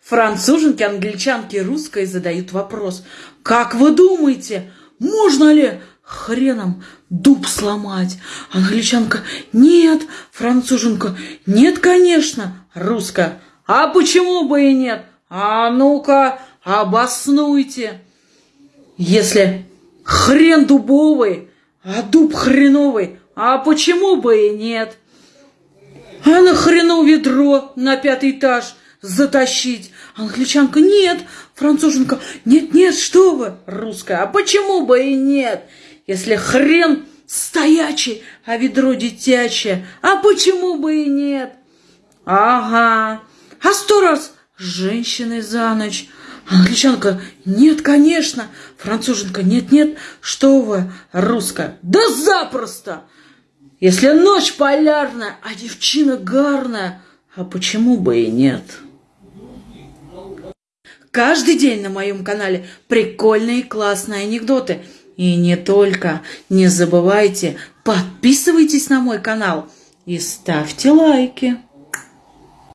Француженки, англичанки, русской задают вопрос. Как вы думаете, можно ли хреном дуб сломать? Англичанка, нет. Француженка, нет, конечно. Русская, а почему бы и нет? А ну-ка, обоснуйте. Если хрен дубовый, а дуб хреновый, а почему бы и нет? А на хрену ведро на пятый этаж затащить? Англичанка, нет. Француженка, нет, нет, что вы? Русская, а почему бы и нет? Если хрен стоячий, а ведро детячее, а почему бы и нет? Ага, а сто раз женщины за ночь. Англичанка, нет, конечно. Француженка, нет, нет, что вы, русская, да запросто. Если ночь полярная, а девчина гарная, а почему бы и нет? Каждый день на моем канале прикольные классные анекдоты. И не только. Не забывайте, подписывайтесь на мой канал и ставьте лайки.